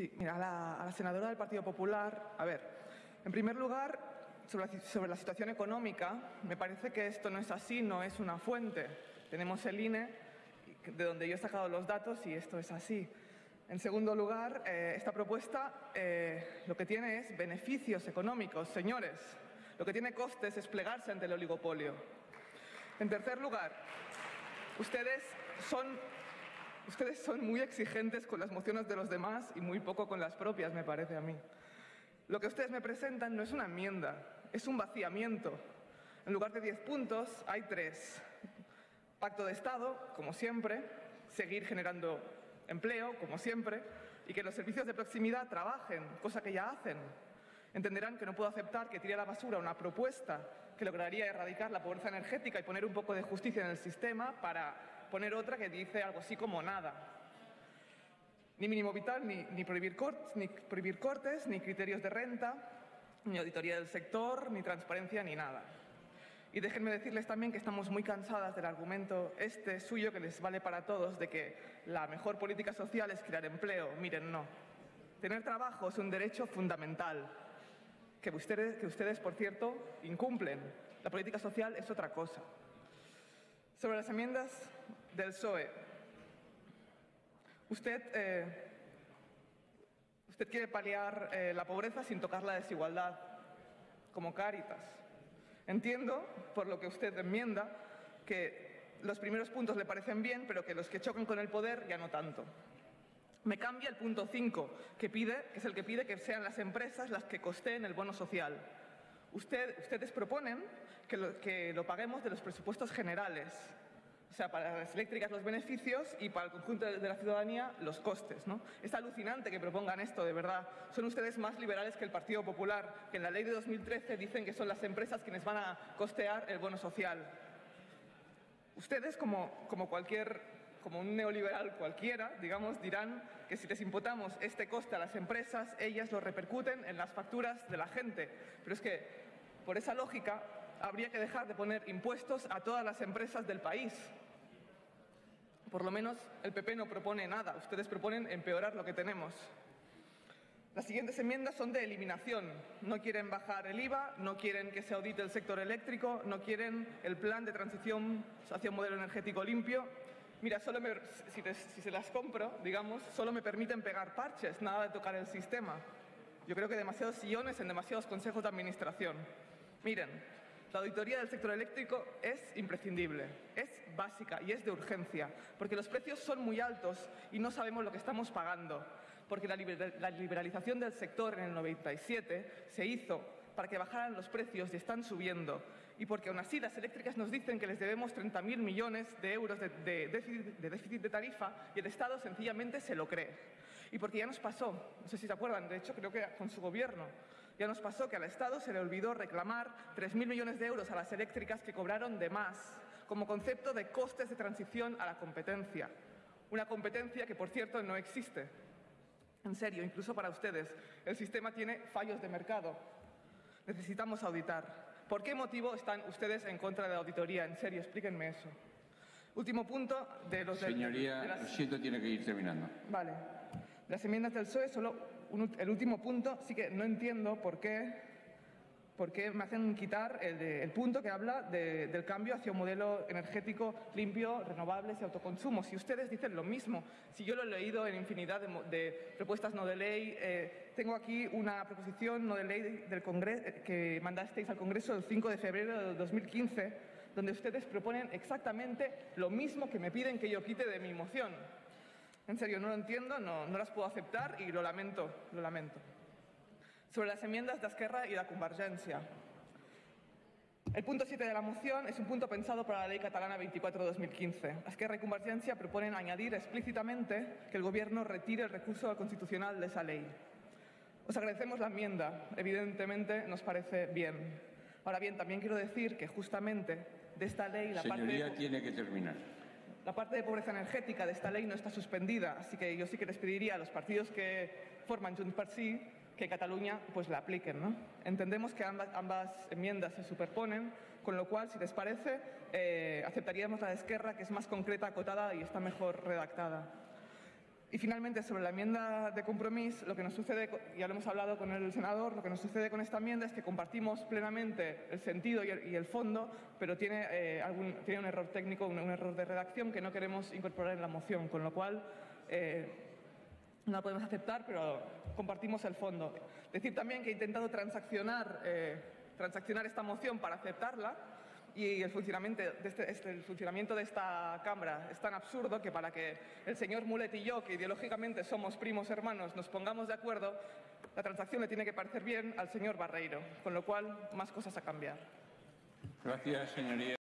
Sí, mira, a la, a la senadora del Partido Popular, a ver, en primer lugar, sobre la, sobre la situación económica, me parece que esto no es así, no es una fuente. Tenemos el INE, de donde yo he sacado los datos, y esto es así. En segundo lugar, eh, esta propuesta eh, lo que tiene es beneficios económicos, señores. Lo que tiene costes es plegarse ante el oligopolio. En tercer lugar, ustedes son, ustedes son muy exigentes con las mociones de los demás y muy poco con las propias, me parece a mí. Lo que ustedes me presentan no es una enmienda, es un vaciamiento. En lugar de 10 puntos, hay tres. Pacto de Estado, como siempre, seguir generando empleo, como siempre, y que los servicios de proximidad trabajen, cosa que ya hacen. Entenderán que no puedo aceptar que tire a la basura una propuesta que lograría erradicar la pobreza energética y poner un poco de justicia en el sistema para poner otra que dice algo así como nada. Ni mínimo vital, ni, ni, prohibir, cortes, ni prohibir cortes, ni criterios de renta, ni auditoría del sector, ni transparencia, ni nada. Y déjenme decirles también que estamos muy cansadas del argumento este suyo que les vale para todos de que la mejor política social es crear empleo. Miren, no. Tener trabajo es un derecho fundamental que ustedes, que ustedes, por cierto, incumplen. La política social es otra cosa. Sobre las enmiendas del PSOE, usted, eh, usted quiere paliar eh, la pobreza sin tocar la desigualdad, como Cáritas. Entiendo, por lo que usted enmienda, que los primeros puntos le parecen bien, pero que los que chocan con el poder ya no tanto. Me cambia el punto 5, que, que es el que pide que sean las empresas las que costeen el bono social. Usted, ustedes proponen que lo, paguemos de los presupuestos generales, sea, para las eléctricas los beneficios y para el conjunto de la ciudadanía los costes. Es alucinante que propongan esto, de verdad. Son ustedes más liberales que el Partido Popular, que en la ley de 2013 dicen que son las empresas quienes van a costear el bono social. Ustedes, como, como cualquier como un neoliberal cualquiera, digamos, dirán que si les imputamos este coste a las empresas, ellas lo repercuten en las facturas de la gente. Pero es que, por esa lógica, habría que dejar de poner impuestos a todas las empresas del país. Por lo menos el PP no propone nada, ustedes proponen empeorar lo que tenemos. Las siguientes enmiendas son de eliminación. No quieren bajar el IVA, no quieren que se audite el sector eléctrico, no quieren el plan de transición hacia un modelo energético limpio. Mira, solo si, si, se las compro, digamos, solo me permiten pegar parches, nada de tocar el sistema. Yo creo que demasiados sillones en demasiados consejos de administración. Miren, la auditoría del sector eléctrico es imprescindible, es básica y es de urgencia, porque los precios son muy altos y no sabemos lo que estamos pagando, porque la liberalización del sector en el 97 se hizo para que bajaran los precios y están subiendo. Y porque aún así las eléctricas nos dicen que les debemos 30.000 millones de euros de, déficit, de, déficit, de tarifa y el Estado sencillamente se lo cree. Y porque ya nos pasó, no sé si se acuerdan, de hecho creo que con su gobierno, ya nos pasó que al Estado se le olvidó reclamar 3.000 millones de euros a las eléctricas que cobraron de más, como concepto de costes de transición a la competencia. Una competencia que, por cierto, no existe. En serio, incluso para ustedes, el sistema tiene fallos de mercado, necesitamos auditar. ¿Por qué motivo están ustedes en contra de la auditoría? En serio, explíquenme eso. Último punto de los... Señoría, de, las... lo siento, tiene que ir terminando. Vale. Las enmiendas del PSOE, solo el último punto, sí que no entiendo por qué, por qué me hacen quitar el, de, el punto que habla de, del cambio hacia un modelo energético limpio, renovables y autoconsumo. Si ustedes dicen lo mismo, si yo lo he leído en infinidad de, de propuestas no de ley, eh, tengo aquí una proposición no de ley del Congreso, que mandasteis al Congreso el 5 de febrero de 2015, donde ustedes proponen exactamente lo mismo que me piden que yo quite de mi moción. En serio, no lo entiendo, no, las puedo aceptar y lo lamento, lo lamento. Sobre las enmiendas de Esquerra y de Convergència. El punto 7 de la moción es un punto pensado para la Ley Catalana 24-2015. Esquerra y Convergència proponen añadir explícitamente que el Gobierno retire el recurso constitucional de esa ley. Os agradecemos la enmienda, evidentemente nos parece bien. Ahora bien, también quiero decir que justamente de esta ley la Señoría, parte... tiene que terminar. La parte de pobreza energética de esta ley no está suspendida, así que yo sí que les pediría a los partidos que forman Junts per Sí que Cataluña pues la apliquen. ¿no? Entendemos que ambas, enmiendas se superponen, con lo cual, si les parece, eh, aceptaríamos la de Esquerra, que es más concreta, acotada y está mejor redactada. Y finalmente, sobre la enmienda de compromiso, lo que nos sucede, ya lo hemos hablado con el senador, lo que nos sucede con esta enmienda es que compartimos plenamente el sentido y el, fondo, pero tiene, eh, tiene un error técnico, un, un error de redacción que no queremos incorporar en la moción, con lo cual eh, no la podemos aceptar, pero compartimos el fondo. Decir también que he intentado transaccionar, eh, transaccionar esta moción para aceptarla y el funcionamiento, de este- este- el funcionamiento de esta Cámara es tan absurdo que para que el señor Mulet y yo, que ideológicamente somos primos hermanos, nos pongamos de acuerdo, la transacción le tiene que parecer bien al señor Barreiro, con lo cual más cosas a cambiar. Gracias, señoría.